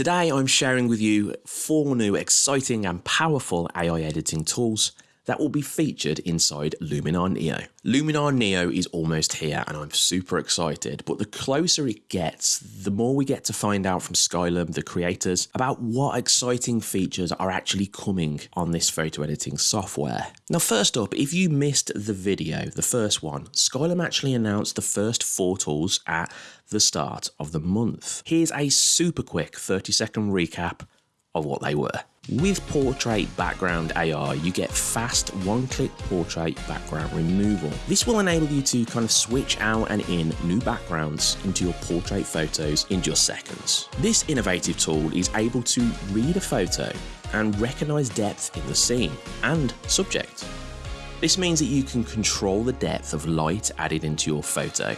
Today I'm sharing with you four new exciting and powerful AI editing tools that will be featured inside Luminar Neo. Luminar Neo is almost here and I'm super excited, but the closer it gets, the more we get to find out from Skylum, the creators, about what exciting features are actually coming on this photo editing software. Now first up, if you missed the video, the first one, Skylum actually announced the first four tools at the start of the month. Here's a super quick 30 second recap of what they were. With Portrait Background AI, you get fast one-click portrait background removal. This will enable you to kind of switch out and in new backgrounds into your portrait photos in just seconds. This innovative tool is able to read a photo and recognize depth in the scene and subject. This means that you can control the depth of light added into your photo,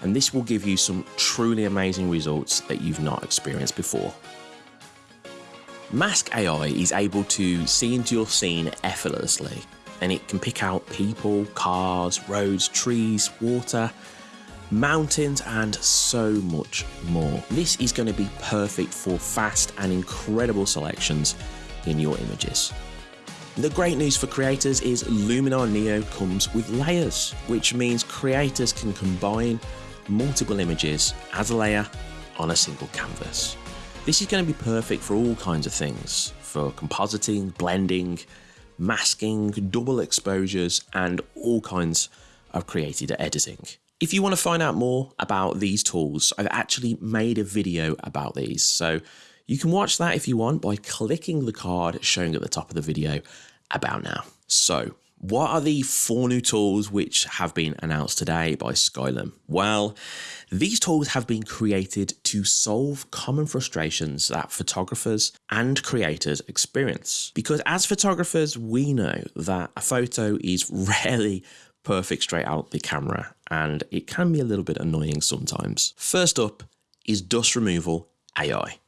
and this will give you some truly amazing results that you've not experienced before. Mask AI is able to see into your scene effortlessly, and it can pick out people, cars, roads, trees, water, mountains, and so much more. This is going to be perfect for fast and incredible selections in your images. The great news for creators is Luminar Neo comes with layers, which means creators can combine multiple images as a layer on a single canvas. This is going to be perfect for all kinds of things, for compositing, blending, masking, double exposures, and all kinds of creative editing. If you want to find out more about these tools, I've actually made a video about these. So you can watch that if you want by clicking the card showing at the top of the video about now. So what are the four new tools which have been announced today by Skylum? Well, these tools have been created to solve common frustrations that photographers and creators experience. Because as photographers, we know that a photo is rarely perfect straight out the camera and it can be a little bit annoying sometimes. First up is dust removal AI.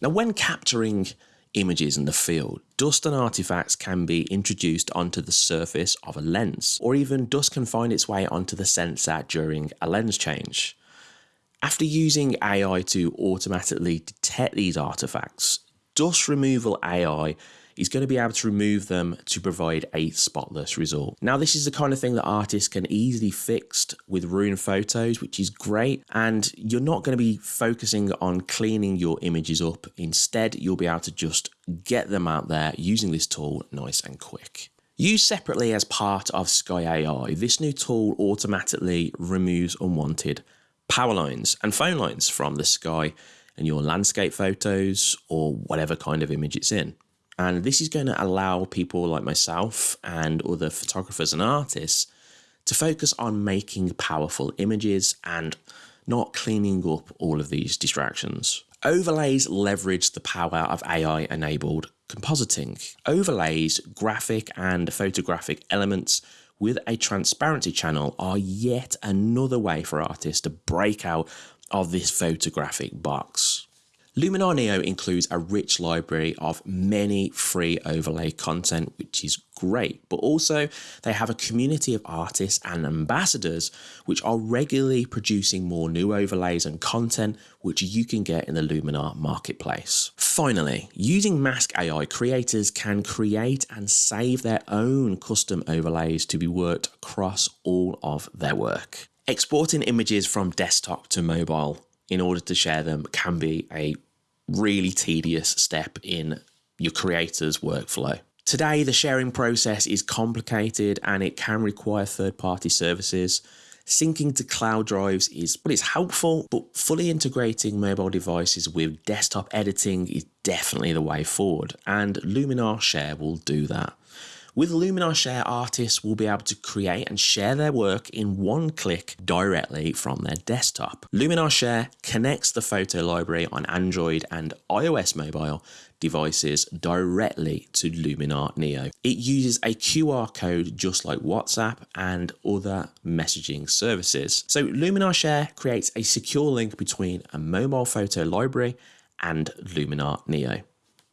Now, when capturing images in the field, dust and artifacts can be introduced onto the surface of a lens, or even dust can find its way onto the sensor during a lens change. After using AI to automatically detect these artifacts, dust removal AI is going to be able to remove them to provide a spotless result. Now, this is the kind of thing that artists can easily fix with Rune Photos, which is great. And you're not going to be focusing on cleaning your images up. Instead, you'll be able to just get them out there using this tool nice and quick. Used separately as part of Sky AI, this new tool automatically removes unwanted power lines and phone lines from the sky and your landscape photos or whatever kind of image it's in. And this is going to allow people like myself and other photographers and artists to focus on making powerful images and not cleaning up all of these distractions. Overlays leverage the power of AI enabled compositing. Overlays, graphic and photographic elements with a transparency channel are yet another way for artists to break out of this photographic box. Luminar Neo includes a rich library of many free overlay content, which is great, but also they have a community of artists and ambassadors which are regularly producing more new overlays and content which you can get in the Luminar marketplace. Finally, using Mask AI, creators can create and save their own custom overlays to be worked across all of their work. Exporting images from desktop to mobile in order to share them can be a really tedious step in your creator's workflow. Today, the sharing process is complicated and it can require third party services. Syncing to cloud drives is well, it's helpful, but fully integrating mobile devices with desktop editing is definitely the way forward, and Luminar Share will do that. With Luminar Share, artists will be able to create and share their work in one click directly from their desktop. Luminar Share connects the photo library on Android and iOS mobile devices directly to Luminar Neo. It uses a QR code just like WhatsApp and other messaging services. So Luminar Share creates a secure link between a mobile photo library and Luminar Neo.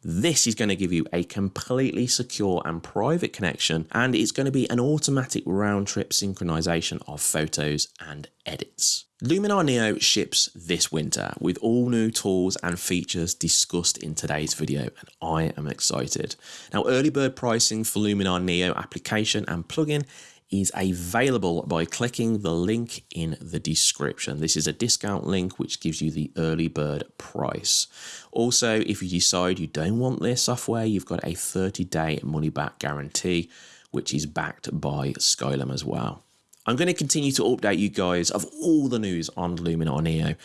This is going to give you a completely secure and private connection, and it's going to be an automatic round trip synchronization of photos and edits. Luminar Neo ships this winter with all new tools and features discussed in today's video, and I am excited. Now, early bird pricing for Luminar Neo application and plugin is available by clicking the link in the description. This is a discount link which gives you the early bird price. Also, if you decide you don't want this software, you've got a 30 day money back guarantee, which is backed by Skylum as well. I'm going to continue to update you guys of all the news on Luminar Neo.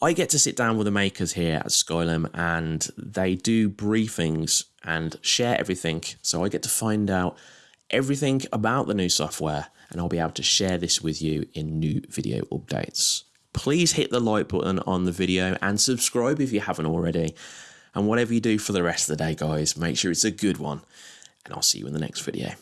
I get to sit down with the makers here at Skylum and they do briefings and share everything. So I get to find out everything about the new software and I'll be able to share this with you in new video updates. Please hit the like button on the video and subscribe if you haven't already. And whatever you do for the rest of the day, guys, make sure it's a good one. And I'll see you in the next video.